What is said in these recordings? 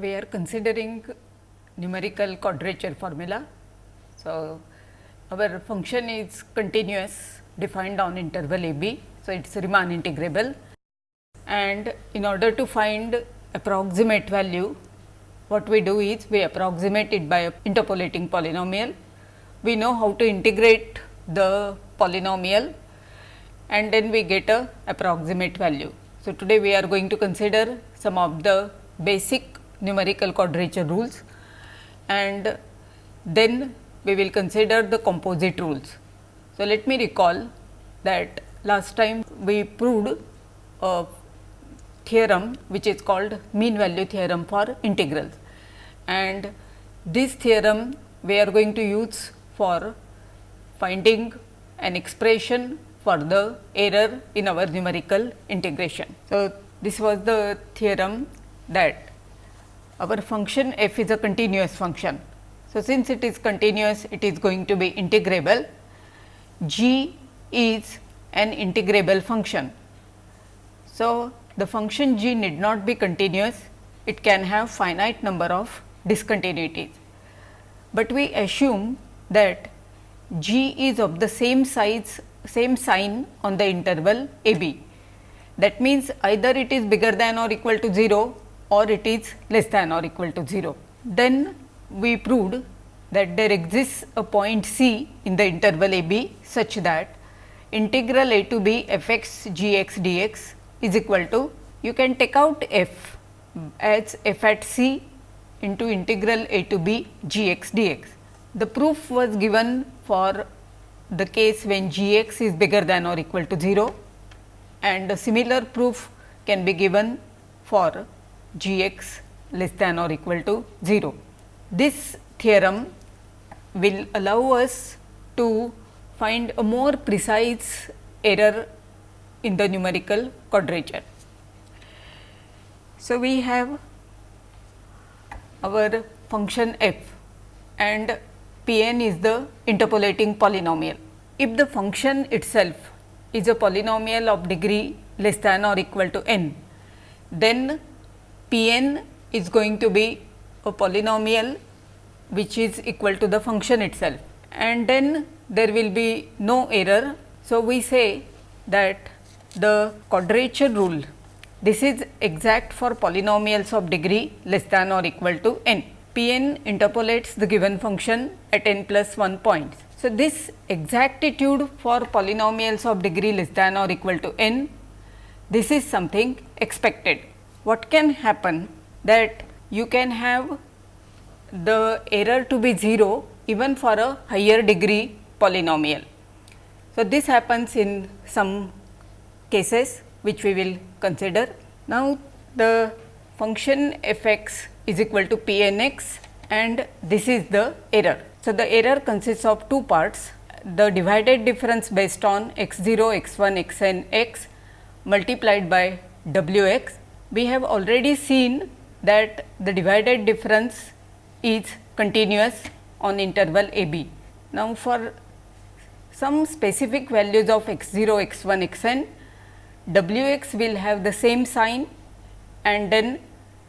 we are considering numerical quadrature formula. So, our function is continuous defined on interval a b. So, it is Riemann integrable and in order to find approximate value what we do is we approximate it by a interpolating polynomial. We know how to integrate the polynomial and then we get a approximate value. So, today we are going to consider some of the basic numerical quadrature rules and then we will consider the composite rules. So, let me recall that last time we proved a theorem which is called mean value theorem for integrals and this theorem we are going to use for finding an expression for the error in our numerical integration. So, this was the theorem that our function f is a continuous function. So, since it is continuous it is going to be integrable g is an integrable function. So, the function g need not be continuous it can have finite number of discontinuities, but we assume that g is of the same size same sign on the interval a b. That means, either it is bigger than or equal to 0 or it is less than or equal to 0. Then we proved that there exists a point c in the interval a b such that integral a to b f x g x d x is equal to you can take out f as f at c into integral a to b g x d x. The proof was given for the case when g x is bigger than or equal to 0 and a similar proof can be given for g x less than or equal to 0. This theorem will allow us to find a more precise error in the numerical quadrature. So, we have our function f and p n is the interpolating polynomial. If the function itself is a polynomial of degree less than or equal to n, then p n is going to be a polynomial which is equal to the function itself and then there will be no error. So, we say that the quadrature rule this is exact for polynomials of degree less than or equal to n. P n interpolates the given function at n plus 1 points. So, this exactitude for polynomials of degree less than or equal to n, this is something expected. What can happen that you can have the error to be 0 even for a higher degree polynomial. So, this happens in some cases which we will consider. Now, the function f x is equal to p n x and this is the error. So, the error consists of two parts the divided difference based on x 0, x 1, x n x multiplied by w x. We have already seen that the divided difference is continuous on interval a b. Now, for some specific values of x 0, x 1, x n w x will have the same sign and then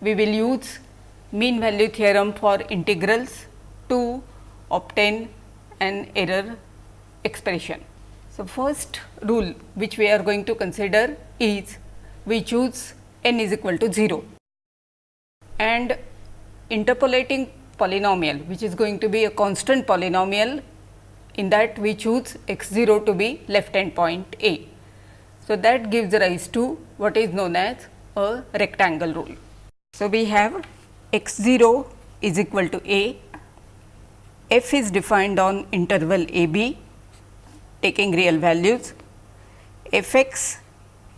we will use mean value theorem for integrals to obtain an error expression. So, first rule which we are going to consider is we choose n is equal to 0 and interpolating polynomial which is going to be a constant polynomial in that we choose x 0 to be left hand point a. So, that gives rise to what is known as a rectangle rule. So, we have x 0 is equal to a, f is defined on interval a b taking real values, f x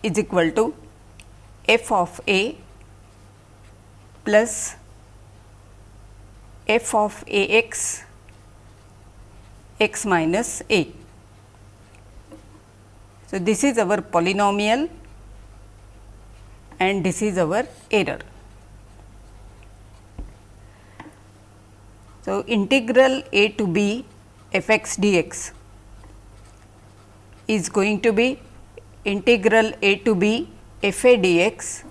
is equal to f of a plus f of a x x minus a. So, this is our polynomial and this is our error. So, integral a to b f x d x is going to be integral a to b f a d x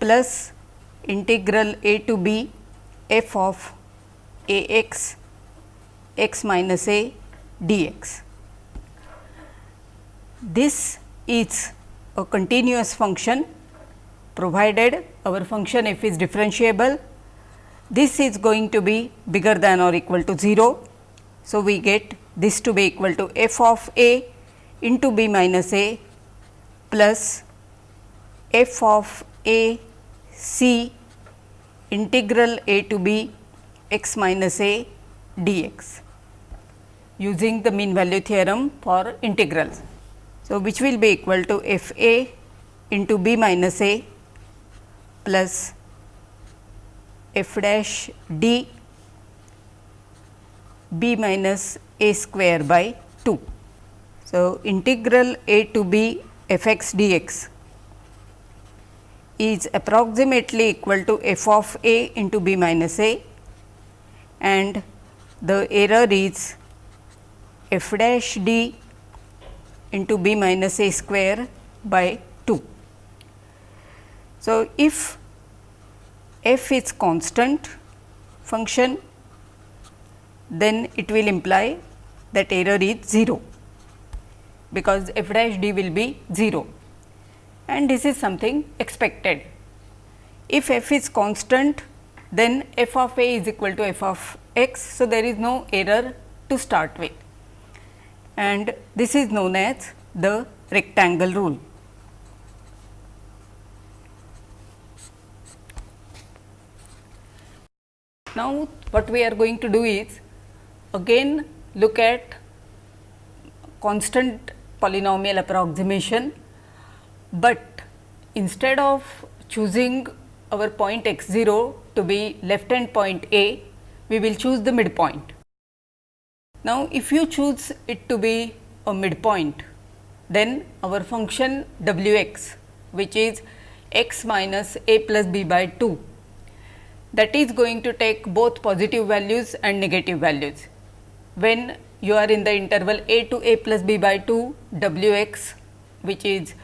plus integral a to b f of a x x minus a dx. This is a continuous function provided our function f is differentiable. This is going to be bigger than or equal to 0. So, we get this to be equal to f of a into b minus a plus f of a c integral a to b x minus a dx using the mean value theorem for integrals. So, which will be equal to f a into b minus a plus f dash d b minus a square by 2. So, integral a to b f x dx is approximately equal to f of a into b minus a and the error is f dash d into b minus a square by 2. So, if f is constant function then it will imply that error is 0 because f dash d will be 0 and this is something expected. If f is constant then f of a is equal to f of x. So, there is no error to start with and this is known as the rectangle rule. Now, what we are going to do is again look at constant polynomial approximation, but instead of choosing our point x 0 to be left hand point A, we will choose the midpoint. Now, if you choose it to be a midpoint, then our function w x which is x minus a plus b by 2 that is going to take both positive values and negative values. When you are in the interval a to a plus b by 2 w x which is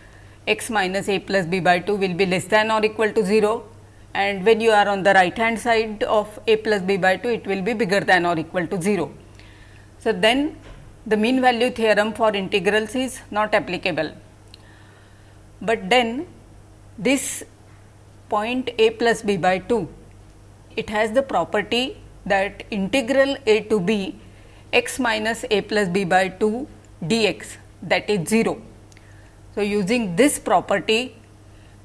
x minus a plus b by 2 will be less than or equal to 0 and when you are on the right hand side of a plus b by 2 it will be bigger than or equal to 0. So, then the mean value theorem for integrals is not applicable, but then this point a plus b by 2 it has the property that integral a to b x minus a plus b by 2 dx that is 0. So, using this property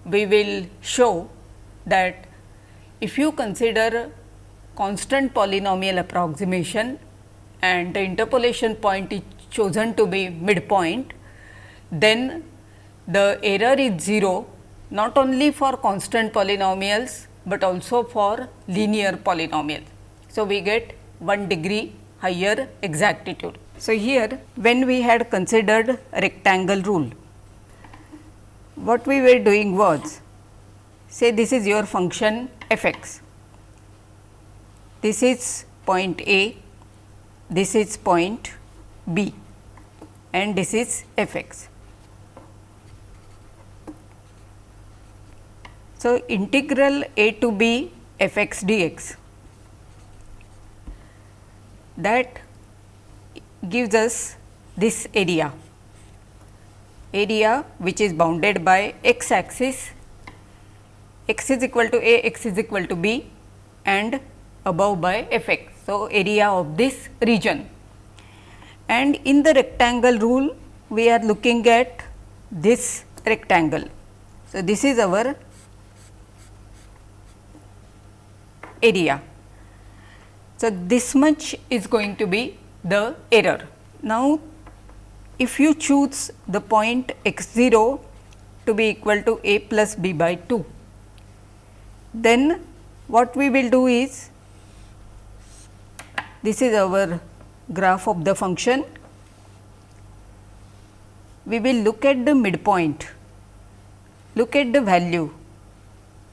we will show that if you consider constant polynomial approximation and the interpolation point is chosen to be midpoint, then the error is 0 not only for constant polynomials, but also for linear polynomials. So, we get 1 degree higher exactitude. So, here when we had considered rectangle rule, what we were doing was say this is your function f x, this is point A, this is point B and this is f x. So, integral a to b f x d x that gives us this area, area which is bounded by x axis x is equal to a, x is equal to b and above by f x. So, area of this region and in the rectangle rule we are looking at this rectangle. So, this is our area. So, this much is going to be the error. Now, if you choose the point x 0 to be equal to a plus b by 2, then what we will do is this is our graph of the function. We will look at the midpoint, look at the value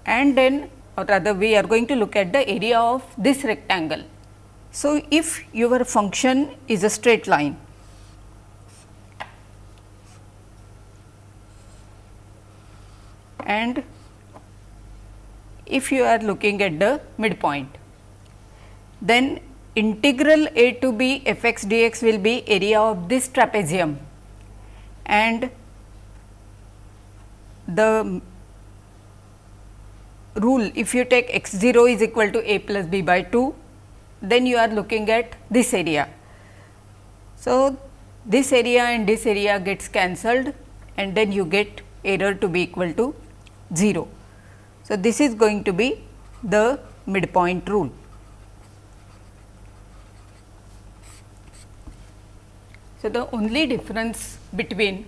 and then or rather we are going to look at the area of this rectangle. So, if your function is a straight line, and if you are looking at the midpoint. Then integral a to b f x dx will be area of this trapezium and the rule if you take x 0 is equal to a plus b by 2 then you are looking at this area. So, this area and this area gets cancelled and then you get error to be equal to 0. So, this is going to be the midpoint rule. So, the only difference between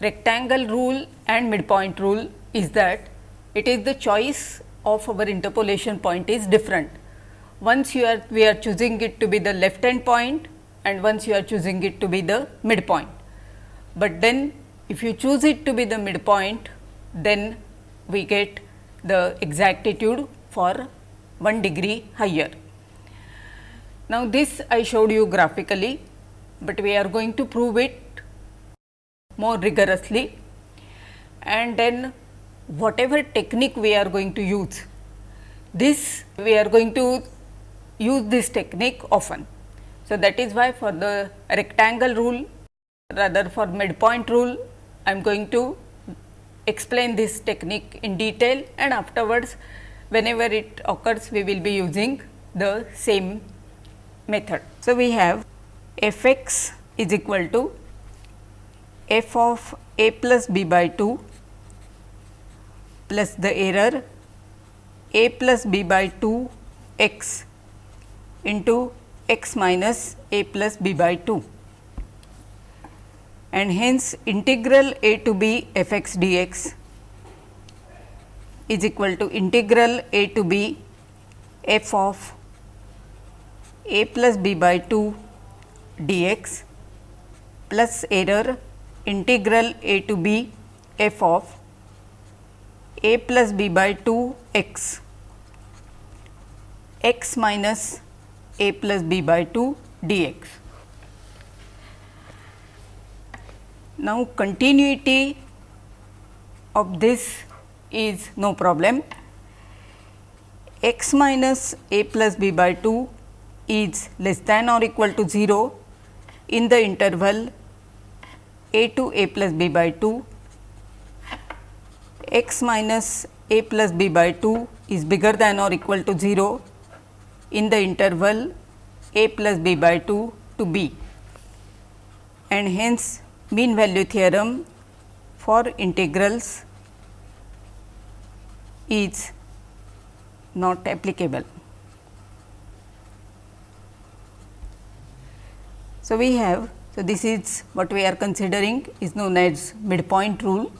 rectangle rule and midpoint rule is that it is the choice of our interpolation point is different. Once you are we are choosing it to be the left hand point and once you are choosing it to be the midpoint. But then if you choose it to be the midpoint then we get the exactitude for 1 degree higher. Now, this I showed you graphically, but we are going to prove it more rigorously and then whatever technique we are going to use, this we are going to use this technique often. So, that is why for the rectangle rule rather for midpoint rule I am going to explain this technique in detail and afterwards whenever it occurs we will be using the same method. So, we have f x is equal to f of a plus b by 2 plus the error a plus b by 2 x into x minus a plus b by 2 and hence integral a to b f x dx is equal to integral a to b f of a plus b by 2 dx plus error integral a to b f of a plus b by 2 x. x minus a plus b by 2 dx. Now, continuity of this is no problem. X minus a plus b by 2 is less than or equal to 0 in the interval a to a plus b by 2 x minus a plus b by 2 is bigger than or equal to 0 in the interval a plus b by 2 to b and hence mean value theorem for integrals is not applicable. So, we have so, this is what we are considering is known as midpoint rule.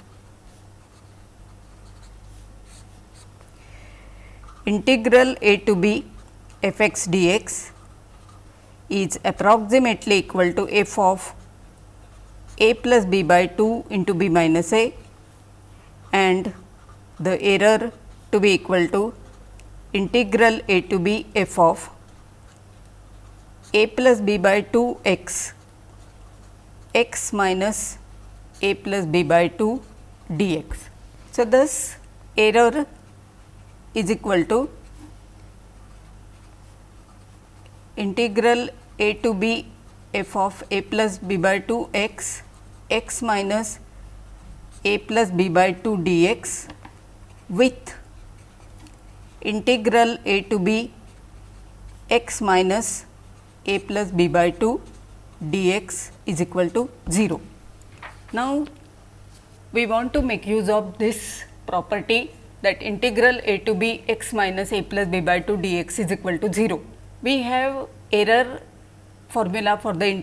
Integral a to b f x dx is approximately equal to f of a plus b by 2 into b minus a and the error to be equal to integral a to b f of a plus b by 2 x x minus a plus b by 2 dx. So, this error is equal to integral a to b f of a plus b by 2 x x minus a plus b by 2 dx with integral a to b x minus a plus b by 2 dx is equal to 0. Now, we want to make use of this property that integral a to b x minus a plus b by 2 dx is equal to 0. We have error formula for the in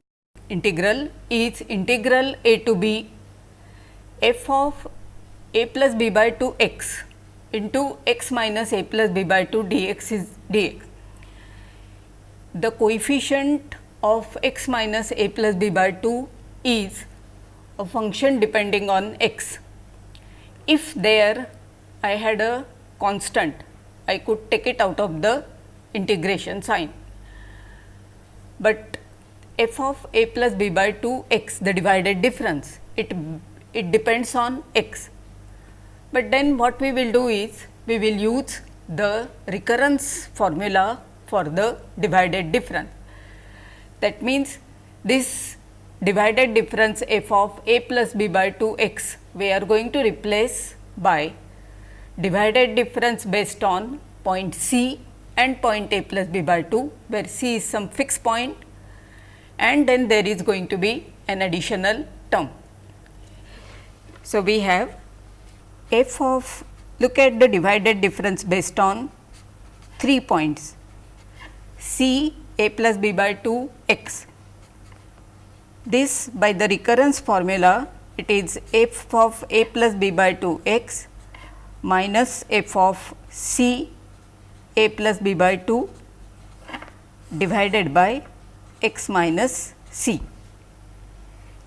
integral is integral a to b f of a plus b by 2 x into x minus a plus b by 2 dx is dx. The coefficient of x minus a plus b by 2 is a function depending on x. If there I had a constant, I could take it out of the integration sign, but f of a plus b by 2 x the divided difference it it depends on x. But then what we will do is we will use the recurrence formula for the divided difference. That means, this divided difference f of a plus b by 2 x we are going to replace by divided difference based on point C and point a plus b by 2 where C is some fixed point and then there is going to be an additional term. So, we have f of look at the divided difference based on 3 points C a plus b by 2 x. This by the recurrence formula it is f of a plus b by 2 x minus f of c a plus b by 2 divided by x minus c.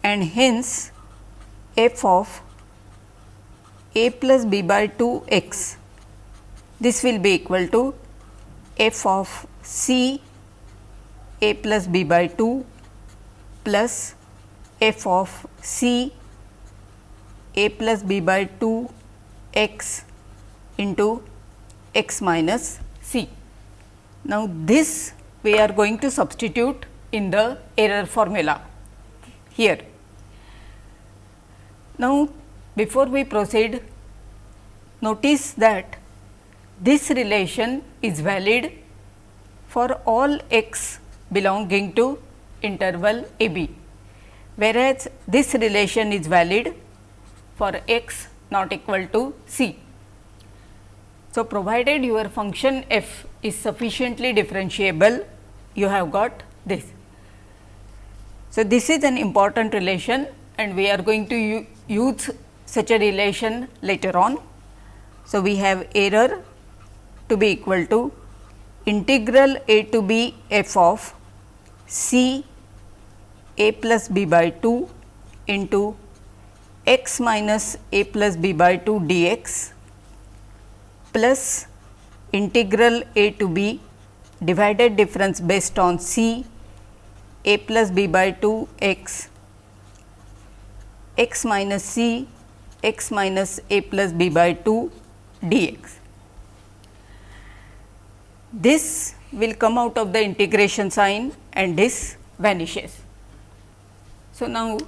And hence f of a plus b by 2 x this will be equal to f of c a plus b by 2 plus f of c a plus b by 2 x into x minus C. Now, this we are going to substitute in the error formula here. Now, before we proceed, notice that this relation is valid for all x belonging to interval a b, whereas this relation is valid for x not equal to c. So, provided your function f is sufficiently differentiable, you have got this. So, this is an important relation and we are going to use such a relation later on. So, we have error to be equal to integral a to b f of c a plus b by 2 into x minus a plus b by 2 dx plus integral a to b divided difference based on c a plus b by 2 x x minus c x minus a plus b by 2 dx. This will come out of the integration sign and this vanishes. So, now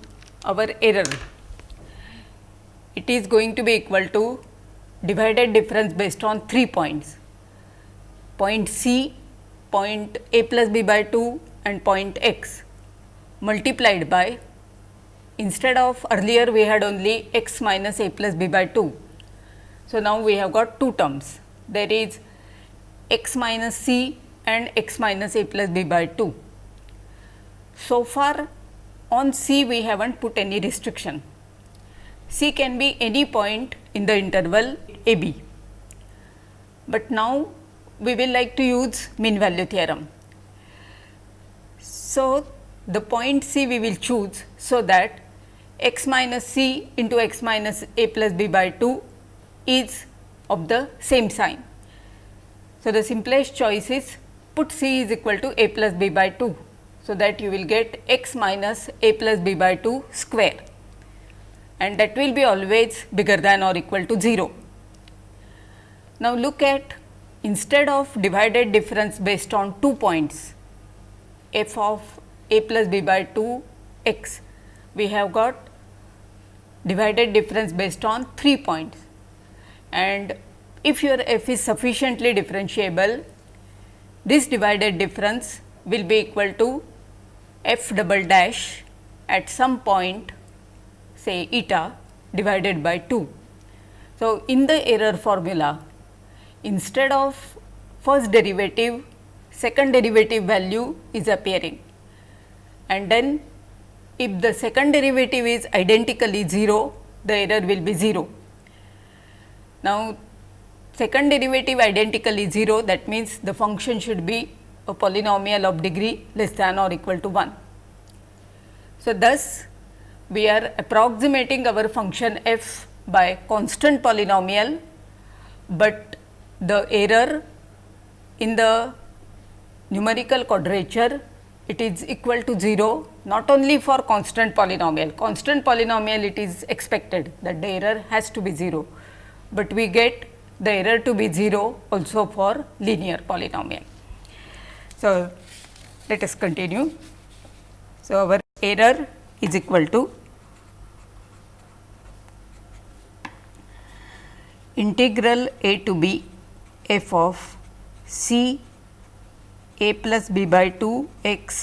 our error it is going to be equal to divided difference based on 3 points point C, point a plus b by 2 and point x multiplied by instead of earlier we had only x minus a plus b by 2. So, now we have got two terms there is x minus c and x minus a plus b by 2. So far on c we have not put any restriction. c can be any point in the interval a b. But now, we will like to use mean value theorem. So, the point C we will choose, so that x minus c into x minus a plus b by 2 is of the same sign. So, the simplest choice is put c is equal to a plus b by 2. So, that you will get x minus a plus b by 2 square and that will be always bigger than or equal to 0. Now, look at instead of divided difference based on two points f of a plus b by 2 x, we have got divided difference based on 3 points and if your f is sufficiently differentiable, this divided difference will be equal to f double dash at some point say eta divided by 2. So, in the error formula instead of first derivative second derivative value is appearing and then if the second derivative is identically 0 the error will be 0. Now, second derivative identically 0 that means the function should be a polynomial of degree less than or equal to 1. So, thus we are approximating our function f by constant polynomial, but the error in the numerical quadrature it is equal to 0 not only for constant polynomial, constant polynomial it is expected that the error has to be 0, but we get the error to be 0 also for linear polynomial. So, let us continue. So, our error is equal to integral a to b f of c a plus b by 2 x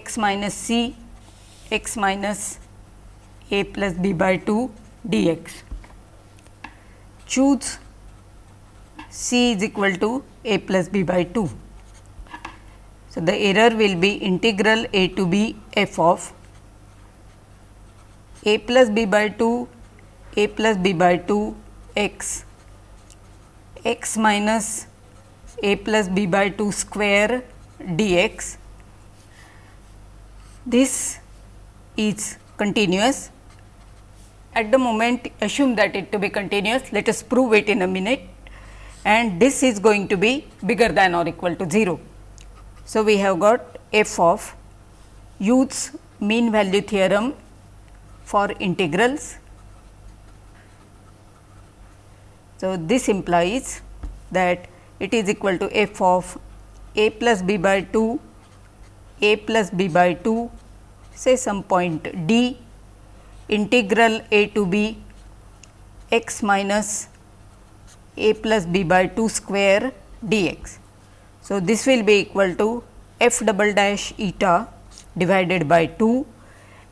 x minus c x minus a plus b by 2 dx. Choose c is equal to a plus b by 2. So, the error will be integral a to b f of a plus b by 2 a plus b by 2 x x minus a plus b by 2 square dx. This is continuous. At the moment assume that it to be continuous, let us prove it in a minute and this is going to be bigger than or equal to 0. So, we have got f of Youth's mean value theorem for integrals. So, this implies that it is equal to f of a plus b by 2, a plus b by 2 say some point d integral a to b x minus a plus b by 2 square dx. So, this will be equal to f double dash eta divided by 2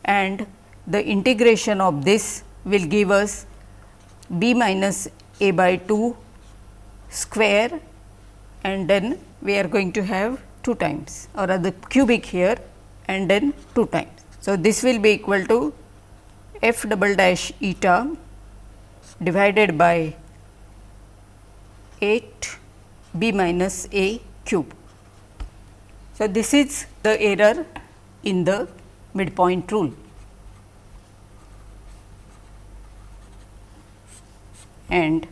and the integration of this will give us b minus a by 2 square and then we are going to have 2 times or other cubic here and then 2 times. So, this will be equal to f double dash eta divided by 8 b minus a cube. So, this is the error in the midpoint rule. And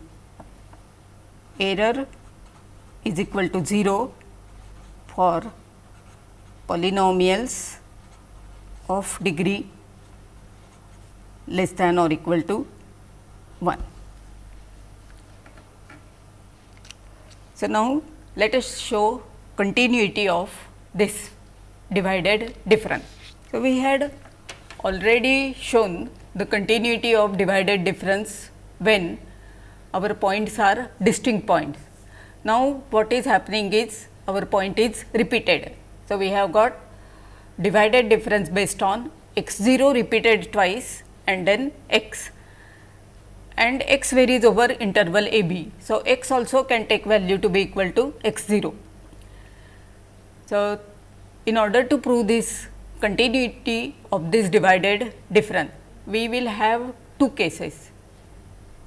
error is equal to 0 for polynomials of degree less than or equal to 1. So, now let us show continuity of this divided difference. So, we had already shown the continuity of divided difference when our points are distinct points. Now, what is happening is our point is repeated. So, we have got divided difference based on x 0 repeated twice and then x and x varies over interval a b. So, x also can take value to be equal to x 0. So, in order to prove this continuity of this divided difference, we will have two cases.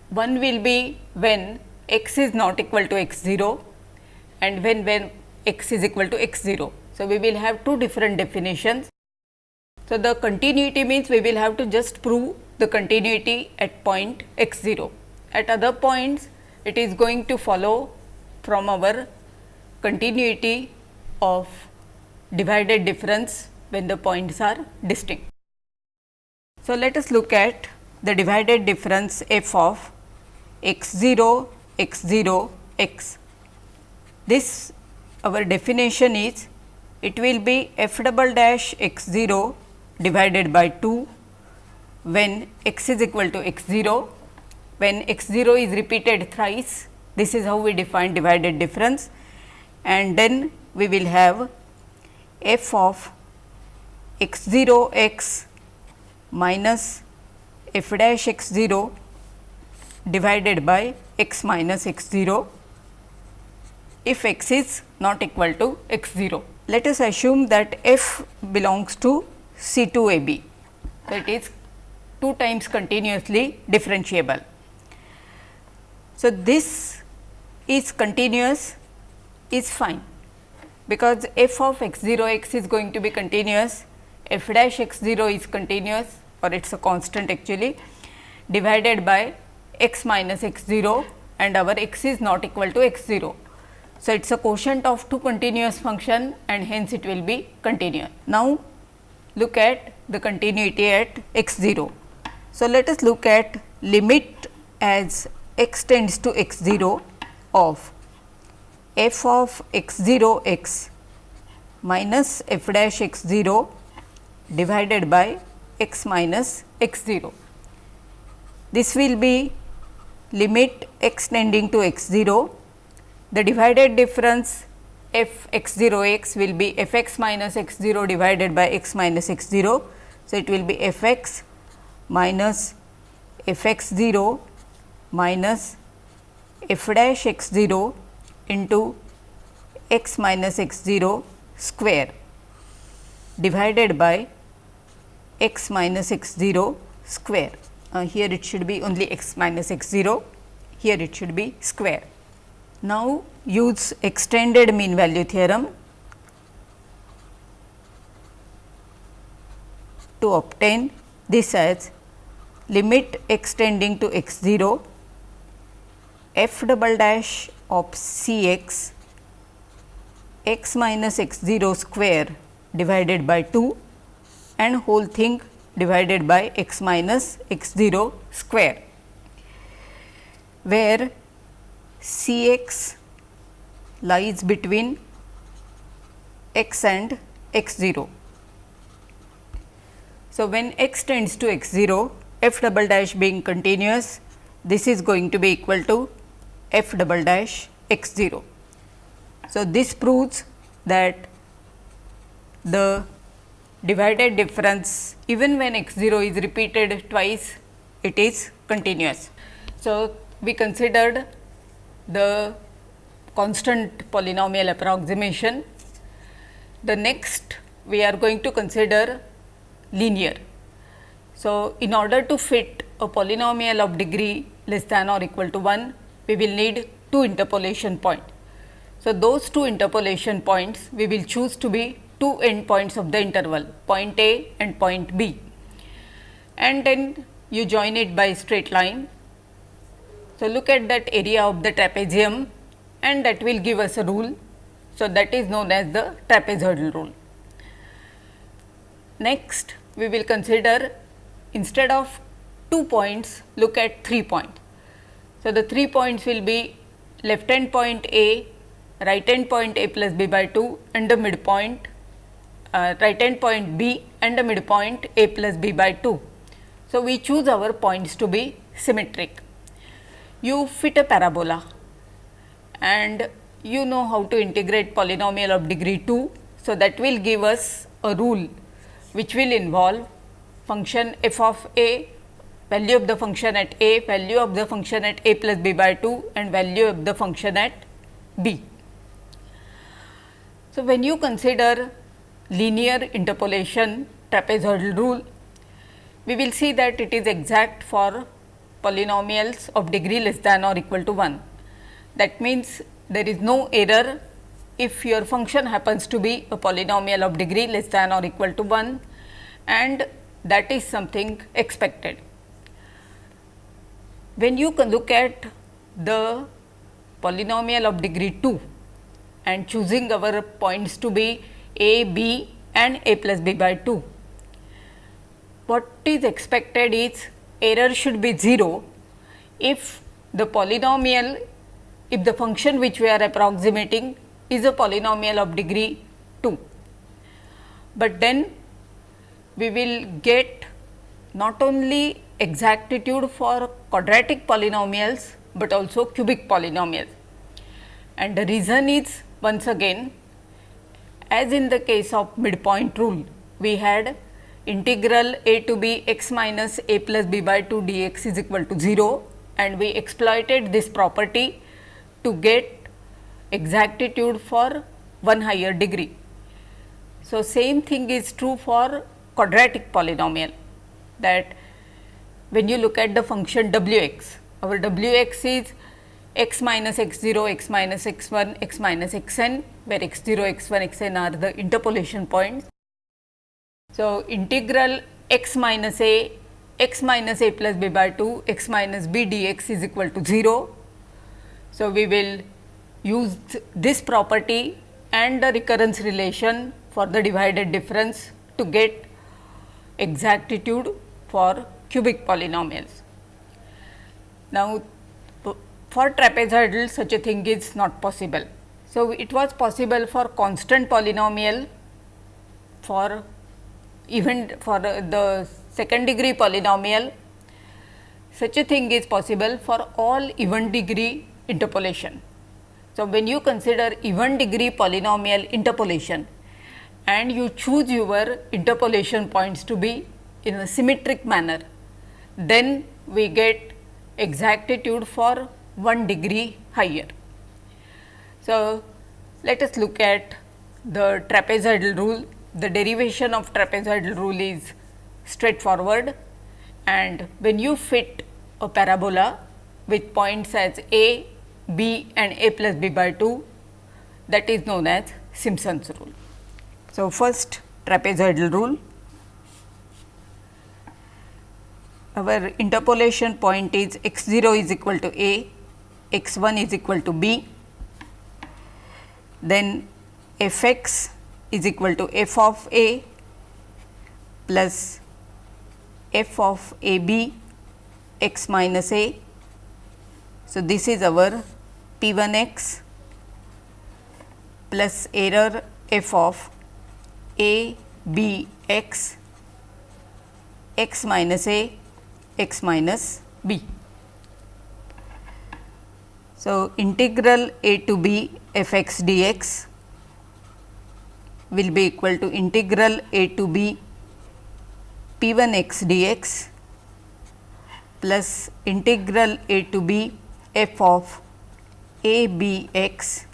One will be when x is not equal to x 0 and when when x is equal to x 0. So, we will have two different definitions. So, the continuity means we will have to just prove the continuity at point x 0. At other points it is going to follow from our continuity of divided difference when the points are distinct. So, let us look at the divided difference f of x 0 x 0 x. This our definition is it will be f double dash x 0 divided by 2 when x is equal to x 0 when x 0 is repeated thrice this is how we define divided difference and then we will have f of x 0 x minus f dash x 0 divided by x minus x 0 if x is not equal to x 0 let us assume that f belongs to C 2 A B. It is 2 times continuously differentiable. So, this is continuous is fine because f of x 0 x is going to be continuous, f dash x 0 is continuous or it is a constant actually divided by x minus x 0 and our x is not equal to x 0. So, it is a quotient of two continuous function and hence it will be continuous. Now, look at the continuity at x 0. So, let us look at limit as x tends to x 0 of f of x 0 x minus f dash x 0 divided by x minus x 0. This will be limit x tending to x 0, the divided difference f x 0 x will be f x minus x 0 divided by x minus x 0. So, it will be f x minus f x 0 minus f dash x 0 into x minus x 0 square divided by x minus x 0 square. Uh, here it should be only x minus x 0, here it should be square. Now, use extended mean value theorem to obtain this as limit x tending to x 0 f double dash of c x x minus x 0 square divided by 2 and whole thing divided by x minus x 0 square, where c x lies between x and x 0. So, when x tends to x 0, f double dash being continuous, this is going to be equal to f double dash x 0. So, this proves that the divided difference even when x 0 is repeated twice, it is continuous. So, we considered the constant polynomial approximation. The next we are going to consider linear. So, in order to fit a polynomial of degree less than or equal to 1, we will need two interpolation points. So, those two interpolation points we will choose to be two end points of the interval point A and point B and then you join it by straight line. So, look at that area of the trapezium and that will give us a rule. So, that is known as the trapezoidal rule. Next, we will consider instead of two points look at three points. So, the three points will be left hand point A, right hand point A plus B by 2 and the midpoint uh, right hand point B and the midpoint A plus B by 2. So, we choose our points to be symmetric. You fit a parabola and you know how to integrate polynomial of degree 2. So, that will give us a rule which will involve function f of a, value of the function at a, value of the function at a plus b by 2 and value of the function at b. So, when you consider linear interpolation trapezoidal rule, we will see that it is exact for polynomials of degree less than or equal to 1. That means, there is no error if your function happens to be a polynomial of degree less than or equal to 1 and that is something expected. When you look at the polynomial of degree 2 and choosing our points to be a, b and a plus b by 2, what is expected is error should be 0 if the polynomial if the function which we are approximating is a polynomial of degree 2. But then we will get not only exactitude for quadratic polynomials, but also cubic polynomials. And the reason is once again as in the case of midpoint rule, we had integral a to b x minus a plus b by 2 dx is equal to 0 and we exploited this property to get exactitude for one higher degree. So, same thing is true for quadratic polynomial that when you look at the function w x, our w x is x minus x 0, x minus x 1, x minus x n, where x 0, x 1, x n are the interpolation points. So, integral x minus a, x minus a plus b by 2, x minus b dx is equal to 0. So, we will use this property and the recurrence relation for the divided difference to get exactitude for cubic polynomials. Now, for trapezoidal such a thing is not possible. So, it was possible for constant polynomial for even for the second degree polynomial such a thing is possible for all even degree interpolation. So, when you consider even degree polynomial interpolation and you choose your interpolation points to be in a symmetric manner, then we get exactitude for 1 degree higher. So, let us look at the trapezoidal rule. The derivation of trapezoidal rule is straightforward and when you fit a parabola with points as a, b and a plus b by 2 that is known as Simpson's rule. So, first trapezoidal rule our interpolation point is x 0 is equal to a, x 1 is equal to b, then f x is equal to f of a plus f of a b x minus a. So, this is our p 1 x plus error f of a b x x minus a x minus b. So, integral a to b f x dx will be equal to integral a to b p 1 x dx plus integral a to b f of a b x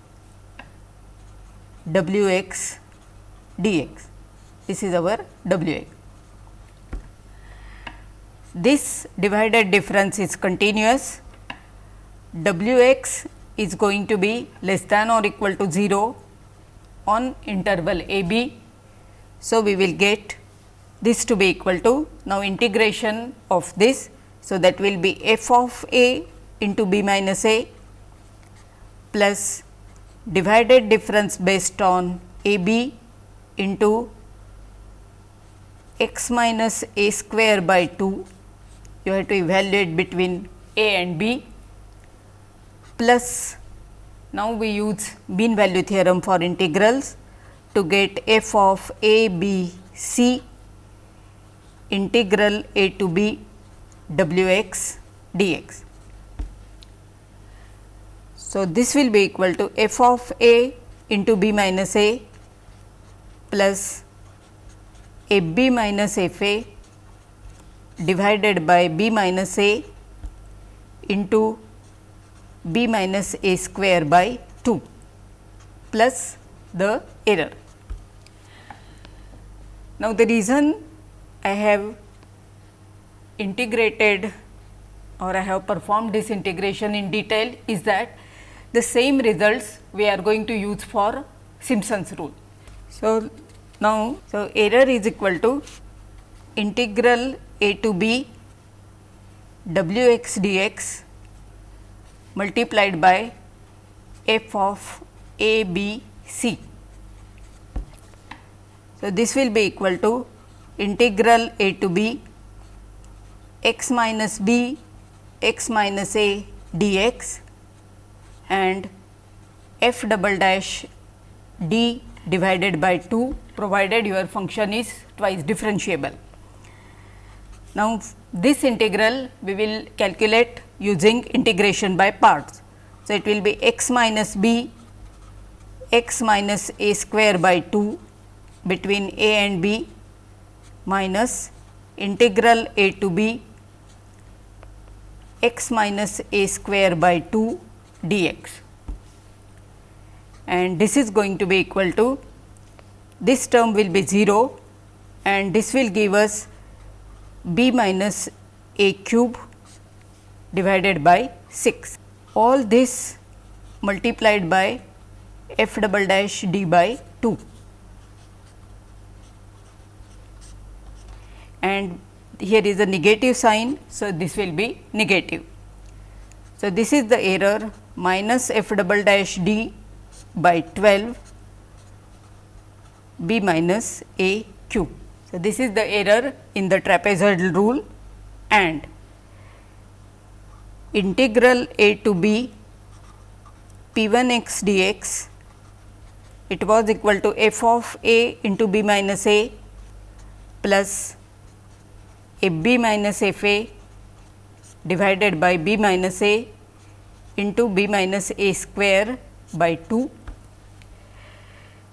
w x dx. This is our w x. This divided difference is continuous, w x is going to be less than or equal to 0 on interval a b. So, we will get this to be equal to now integration of this. So, that will be f of a into b minus a plus divided difference based on a b into x minus a square by 2 you have to evaluate between a and b plus now we use mean value theorem for integrals to get f of a b c integral a to b w x d x. So, this will be equal to f of a into b minus a plus a b minus f a divided by b minus a into b minus a square by 2 plus the error. Now, the reason I have integrated or I have performed this integration in detail is that the same results we are going to use for Simpson's rule. So, now, so error is equal to integral a to b w x dx multiplied by f of a b c. So, this will be equal to integral a to b x minus b x minus a dx and f double dash d divided by 2 provided your function is twice differentiable. Now, this integral we will calculate using integration by parts. So, it will be x minus b x minus a square by 2 between a and b minus integral a to b x minus a square by 2 dx and this is going to be equal to this term will be 0 and this will give us b minus a cube divided by 6. All this multiplied by f double dash d by 2 and here is a negative sign. So, this will be negative. So, this is the error minus f double dash d by 12 b minus a cube. So, this is the error in the trapezoidal rule and integral a to b p 1 x dx it was equal to f of a into b minus a plus f b minus f a divided by b minus a into b minus a square by 2.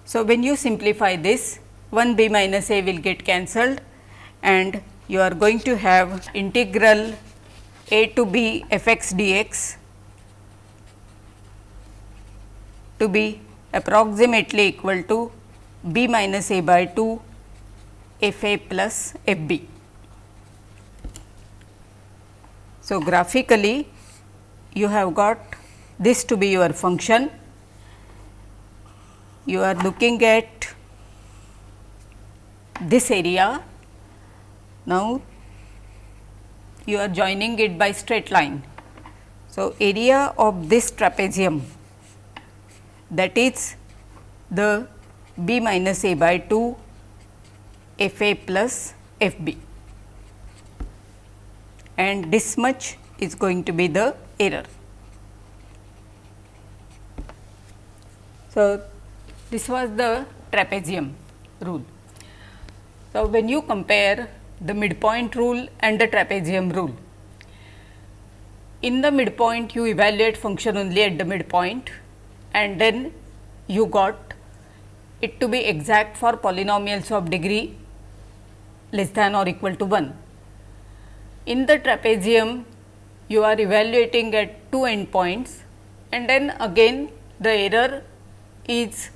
So, when you simplify this 1 b minus a will get cancelled and you are going to have integral a to b f x dx to be approximately equal to b minus a by 2 f a plus f b. So, graphically you have got this to be your function. You are looking at this area. Now, you are joining it by straight line. So, area of this trapezium that is the b minus a by 2 f a plus f b and this much is going to be the error. So, this was the trapezium rule. So, when you compare the midpoint rule and the trapezium rule, in the midpoint you evaluate function only at the midpoint and then you got it to be exact for polynomials of degree less than or equal to 1. In the trapezium you are evaluating at two endpoints and then again the error is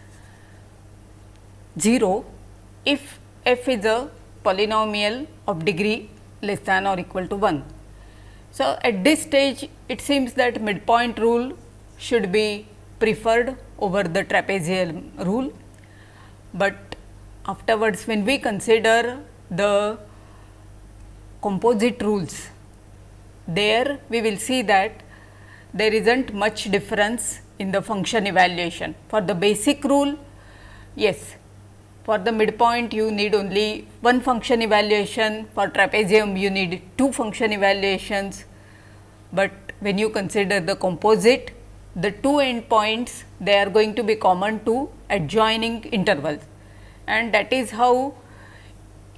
0 if f is a polynomial of degree less than or equal to 1. So, at this stage it seems that midpoint rule should be preferred over the trapezium rule, but afterwards when we consider the composite rules, there we will see that there is not much difference in the function evaluation. For the basic rule, yes, for the midpoint you need only one function evaluation, for trapezium you need two function evaluations, but when you consider the composite, the two endpoints they are going to be common to adjoining intervals and that is how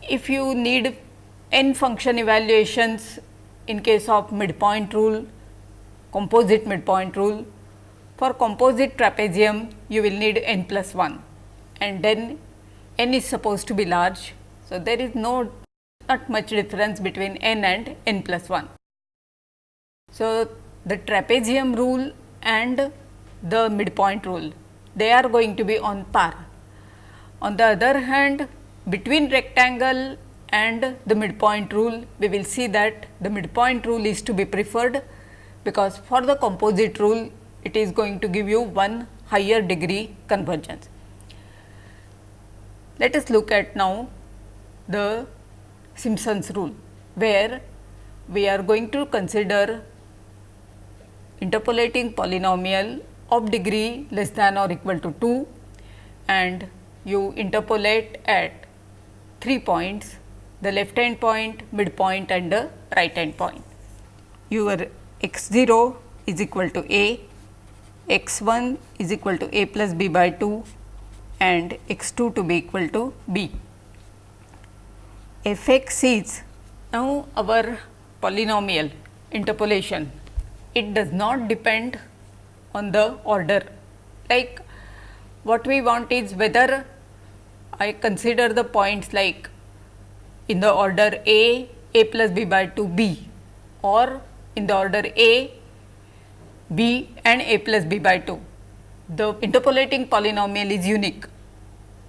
if you need n function evaluations in case of midpoint rule, composite midpoint rule, for composite trapezium you will need n plus 1 and then n is supposed to be large. So, there is no not much difference between n and n plus 1. So, the trapezium rule and the midpoint rule they are going to be on par. On the other hand between rectangle and the midpoint rule we will see that the midpoint rule is to be preferred because for the composite rule it is going to give you one higher degree convergence. Let us look at now the Simpson's rule where we are going to consider interpolating polynomial of degree less than or equal to 2 and you interpolate at 3 points the left hand point, midpoint and the right hand point. Your x 0 is equal to a, x 1 is equal to a plus b by 2 and x 2 to be equal to b. f x is now our polynomial interpolation it does not depend on the order like what we want is whether I consider the points like in the order a, a plus b by 2 b or in the order a, b and a plus b by 2. The interpolating polynomial is unique.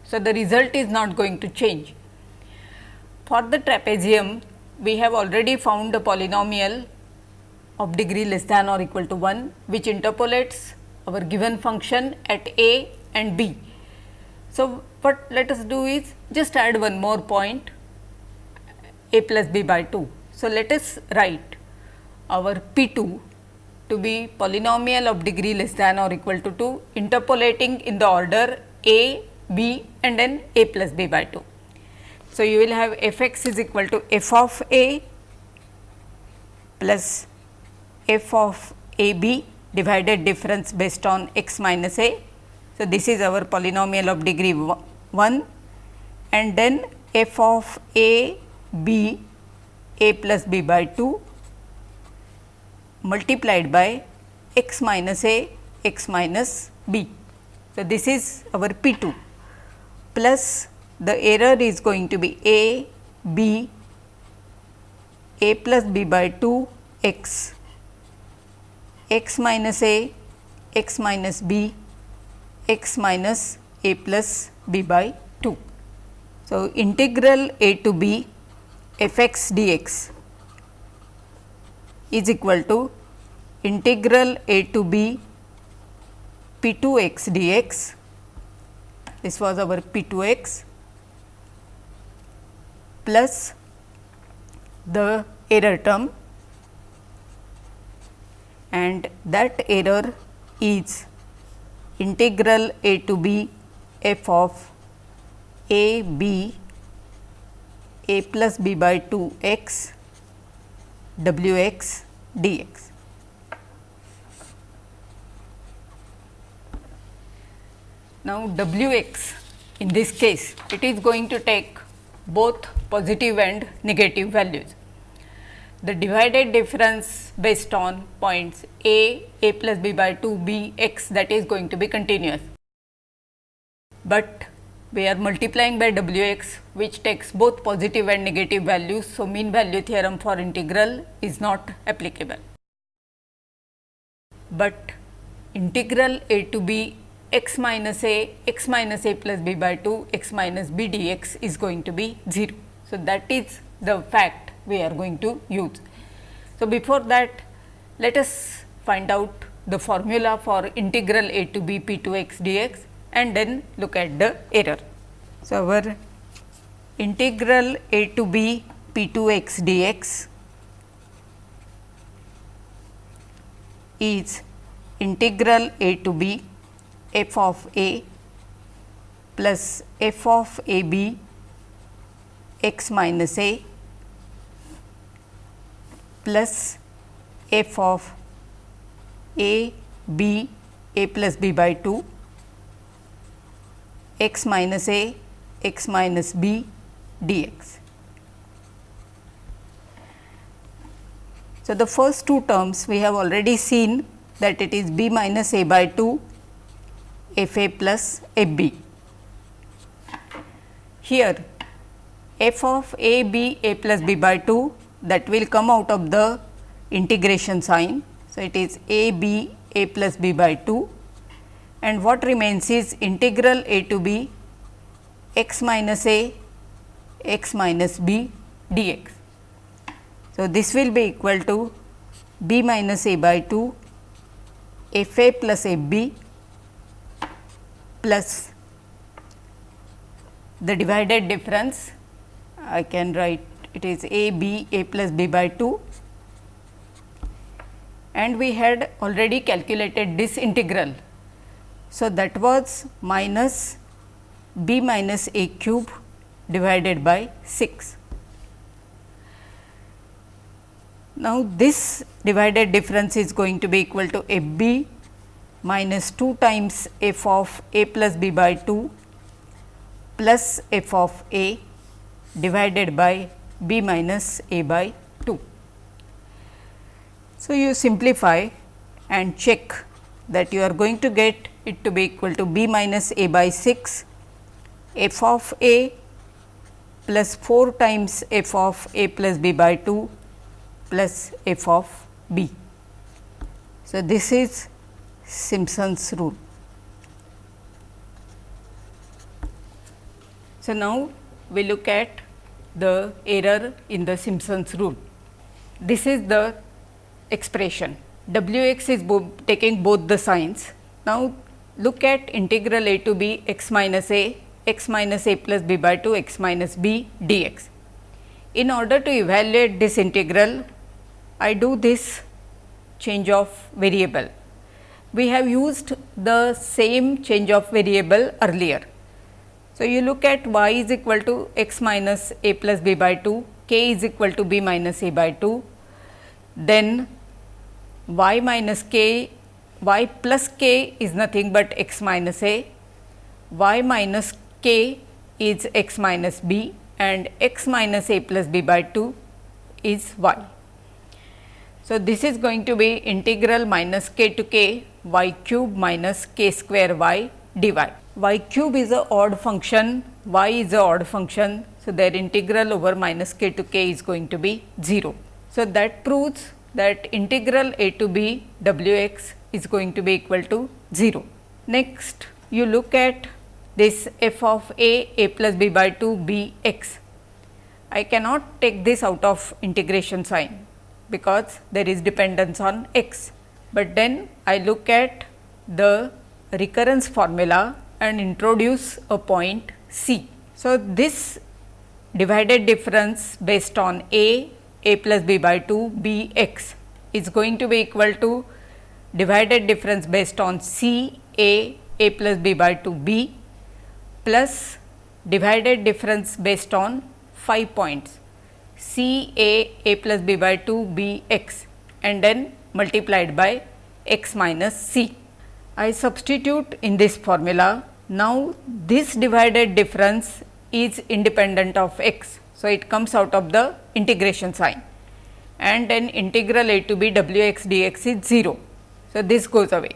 So, the result is not going to change. For the trapezium, we have already found the polynomial of degree less than or equal to 1 which interpolates our given function at a and b. So, what let us do is just add one more point a plus b by 2. So, let us write our p 2 to be polynomial of degree less than or equal to 2 interpolating in the order a, b and then a plus b by 2. So, you will have f x is equal to f of a plus f of a b divided difference based on x minus a. So, this is our polynomial of degree 1 and then f of a b a plus b by 2 multiplied by x minus a x minus b. So, this is our P 2 plus the error is going to be a b a plus b by 2 x x minus a x minus b x minus a plus b by 2. So, integral a to b f x dx is equal to integral a to b p 2 x dx this was our p 2 x plus the error term and that error is integral a to b f of a b a plus b by 2 x w x dx. Now, w x in this case it is going to take both positive and negative values. The divided difference based on points a, a plus b by 2 b x that is going to be continuous, but we are multiplying by w x which takes both positive and negative values. So, mean value theorem for integral is not applicable, but integral a to b x minus a x minus a plus b by 2 x minus b d x is going to be 0. So, that is the fact we are going to use. So, before that let us find out the formula for integral a to b p 2 x dx and then look at the error. So, our integral a to b p 2 x dx is integral a to b f of a plus f of a b x minus a plus f of a b a plus b by 2 x minus a x minus b dx. So, the first two terms we have already seen that it is b minus a by 2 f a plus f b. Here f of a b a plus b by 2 that will come out of the integration sign. So, it is a b a plus b by 2 and what remains is integral a to b x minus a x minus b dx. So, this will be equal to b minus a by 2 f a plus f b plus the divided difference I can write it is a b a plus b by 2 and we had already calculated this integral. So, that was minus b minus a cube divided by 6. Now, this divided difference is going to be equal to f b minus 2 times f of a plus b by 2 plus f of a divided by b minus a by 2. So, you simplify and check that you are going to get it to be equal to b minus a by 6 f of a plus 4 times f of a plus b by 2 plus f of b. So, this is Simpson's rule. So, now we look at the error in the Simpson's rule. This is the expression w x is bo taking both the signs. Now, look at integral a to b x minus a x minus a plus b by 2 x minus b dx. In order to evaluate this integral, I do this change of variable. We have used the same change of variable earlier. So, you look at y is equal to x minus a plus b by 2, k is equal to b minus a by 2, then y minus k y plus k is nothing but x minus a, y minus k is x minus b and x minus a plus b by 2 is y. So, this is going to be integral minus k to k y cube minus k square y dy. y cube is a odd function, y is a odd function. So, their integral over minus k to k is going to be 0. So, that proves that integral a to b w x is going to be equal to 0. Next, you look at this f of a a plus b by 2 b x. I cannot take this out of integration sign because there is dependence on x, but then I look at the recurrence formula and introduce a point c. So, this divided difference based on a a plus b by 2 b x is going to be equal to divided difference based on c a a plus b by 2 b plus divided difference based on 5 points c a a plus b by 2 b x and then multiplied by x minus c. I substitute in this formula. Now, this divided difference is independent of x. So, it comes out of the integration sign and then integral a to b w x dx is 0. So, this goes away.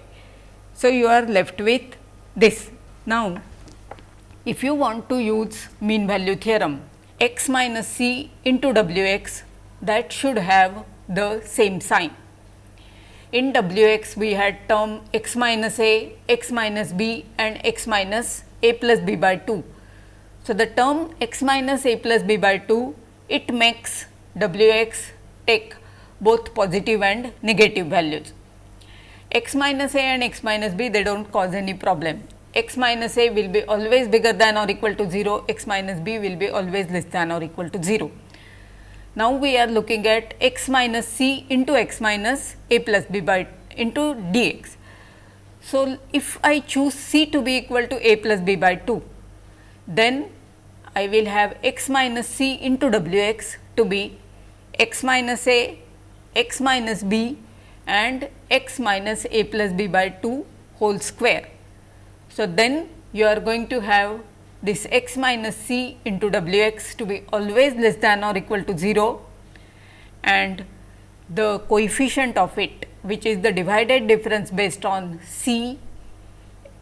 So, you are left with this. Now, if you want to use mean value theorem x minus c into w x that should have the same sign. In w x we had term x minus a, x minus b and x minus a plus b by 2 so, the term x minus a plus b by 2 it makes w x take both positive and negative values. x minus a and x minus b they do not cause any problem. x minus a will be always bigger than or equal to 0, x minus b will be always less than or equal to 0. Now, we are looking at x minus c into x minus a plus b by into dx. So, if I choose c to be equal to a plus b by 2, then I will have x minus c into w x to be x minus a, x minus b and x minus a plus b by 2 whole square. So, then you are going to have this x minus c into w x to be always less than or equal to 0 and the coefficient of it which is the divided difference based on c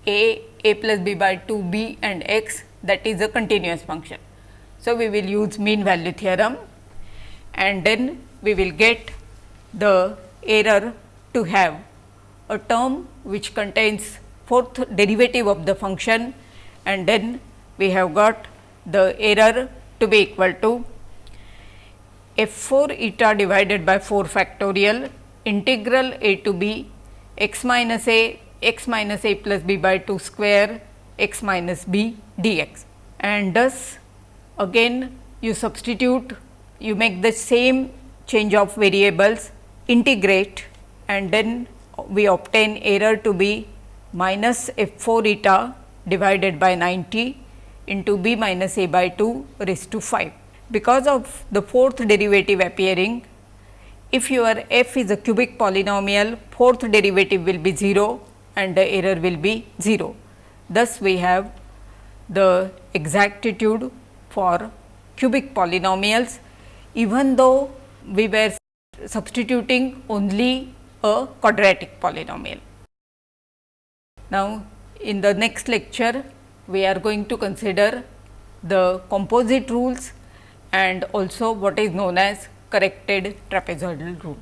a a plus b by 2 b and x that is a continuous function. So, we will use mean value theorem and then we will get the error to have a term which contains fourth derivative of the function and then we have got the error to be equal to f 4 eta divided by 4 factorial integral a to b x minus a x minus a plus b by 2 square x minus b dx. And thus again you substitute you make the same change of variables integrate and then we obtain error to be minus f 4 eta divided by 90 into b minus a by 2 raised to 5. Because of the fourth derivative appearing, if your f is a cubic polynomial, fourth derivative will be 0 and the error will be 0. Thus, we have the exactitude for cubic polynomials even though we were substituting only a quadratic polynomial. Now, in the next lecture we are going to consider the composite rules and also what is known as corrected trapezoidal rule.